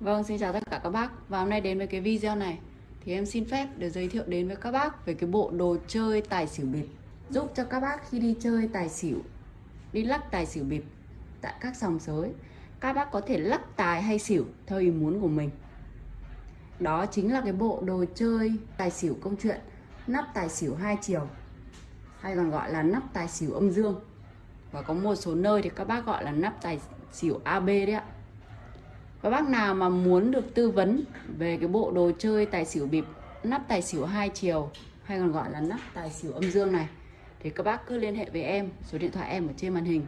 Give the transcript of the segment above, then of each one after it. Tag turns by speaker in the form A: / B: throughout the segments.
A: Vâng, xin chào tất cả các bác. Và hôm nay đến với cái video này Thì em xin phép để giới thiệu đến với các bác Về cái bộ đồ chơi tài xỉu bịp. Giúp cho các bác khi đi chơi tài xỉu Đi lắc tài xỉu bịp Tại các sòng sới Các bác có thể lắc tài hay xỉu Theo ý muốn của mình. Đó chính là cái bộ đồ chơi tài xỉu công chuyện Nắp tài xỉu hai chiều Hay còn gọi là nắp tài xỉu âm dương. Và có một số nơi thì các bác gọi là nắp tài xỉu AB đấy ạ các bác nào mà muốn được tư vấn về cái bộ đồ chơi tài xỉu bịp, nắp tài xỉu hai chiều, hay còn gọi là nắp tài xỉu âm dương này? Thì các bác cứ liên hệ với em, số điện thoại em ở trên màn hình,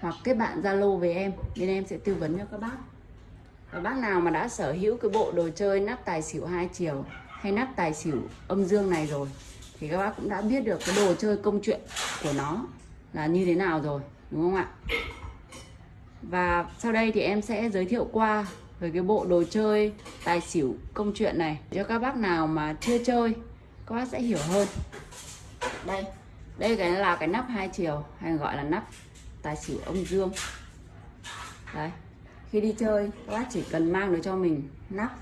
A: hoặc kết bạn Zalo với em nên em sẽ tư vấn cho các bác. Và bác nào mà đã sở hữu cái bộ đồ chơi nắp tài xỉu hai chiều hay nắp tài xỉu âm dương này rồi, thì các bác cũng đã biết được cái đồ chơi công chuyện của nó là như thế nào rồi, đúng không ạ? Và sau đây thì em sẽ giới thiệu qua về cái bộ đồ chơi tài xỉu công chuyện này. Cho các bác nào mà chưa chơi, các bác sẽ hiểu hơn. Đây đây cái là cái nắp hai chiều, hay gọi là nắp tài xỉu ông dương. Đấy, khi đi chơi, các bác chỉ cần mang được cho mình nắp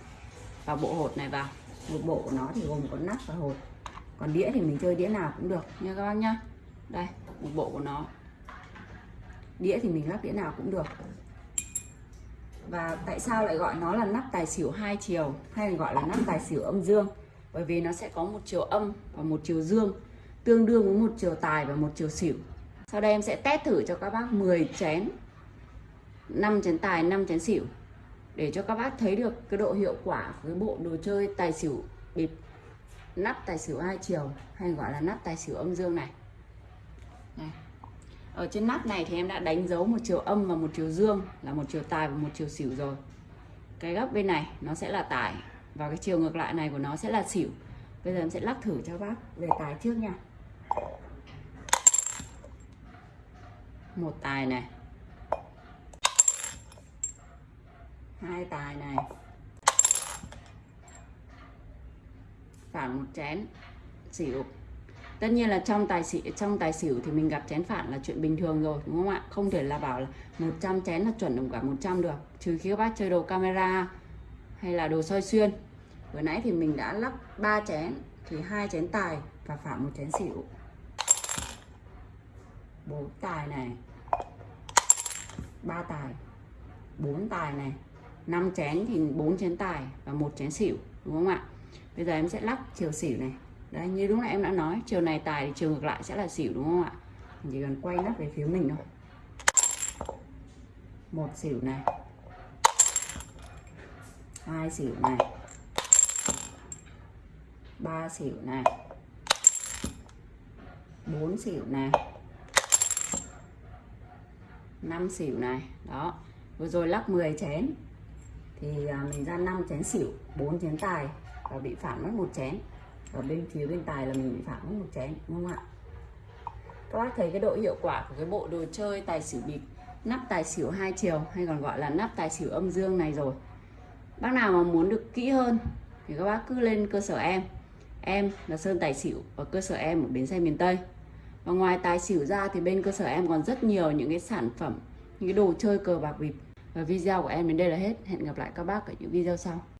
A: và bộ hột này vào. Một bộ của nó thì gồm có nắp và hột. Còn đĩa thì mình chơi đĩa nào cũng được nha các bác nhá. Đây, một bộ của nó đĩa thì mình lắp đĩa nào cũng được. Và tại sao lại gọi nó là nắp tài xỉu hai chiều hay gọi là nắp tài xỉu âm dương? Bởi vì nó sẽ có một chiều âm và một chiều dương tương đương với một chiều tài và một chiều xỉu. Sau đây em sẽ test thử cho các bác 10 chén 5 chén tài 5 chén xỉu để cho các bác thấy được cái độ hiệu quả với bộ đồ chơi tài xỉu bịp nắp tài xỉu hai chiều hay gọi là nắp tài xỉu âm dương này, này ở trên nắp này thì em đã đánh dấu một chiều âm và một chiều dương, là một chiều tài và một chiều xỉu rồi. Cái góc bên này nó sẽ là tài và cái chiều ngược lại này của nó sẽ là xỉu. Bây giờ em sẽ lắc thử cho bác về tài trước nha. Một tài này. Hai tài này. Phản một chén xỉu tất nhiên là trong tài xỉu, trong tài xỉu thì mình gặp chén phản là chuyện bình thường rồi, đúng không ạ? Không thể là bảo là 100 chén là chuẩn đồng cả 100 được, trừ khi các bác chơi đồ camera hay là đồ soi xuyên. Vừa nãy thì mình đã lắp 3 chén, thì hai chén tài và phản một chén xỉu. Bốn tài này, ba tài, bốn tài này 5 chén thì bốn chén tài và một chén xỉu, đúng không ạ? Bây giờ em sẽ lắc chiều xỉu này đấy, như lúc nãy em đã nói, chiều này tài thì chiều ngược lại sẽ là xỉu, đúng không ạ? Mình chỉ cần quay nắp về phía mình thôi. Một xỉu này. Hai xỉu này. Ba xỉu này. Bốn xỉu này. Năm xỉu này. Đó. Vừa rồi lắc 10 chén. Thì à, mình ra 5 chén xỉu 4 chén tài. Và bị phản mất một chén ở bên phía bên tài là mình bị phản mất một chén, đúng không ạ? Các bác thấy cái độ hiệu quả của cái bộ đồ chơi tài xỉu bịp, nắp tài xỉu hai chiều, hay còn gọi là nắp tài xỉu âm dương này rồi. Bác nào mà muốn được kỹ hơn thì các bác cứ lên cơ sở em. Em là sơn tài xỉu và cơ sở em ở bến xe miền tây. Và ngoài tài xỉu ra thì bên cơ sở em còn rất nhiều những cái sản phẩm, những cái đồ chơi cờ bạc bịp. Và video của em đến đây là hết. Hẹn gặp lại các bác ở những video sau.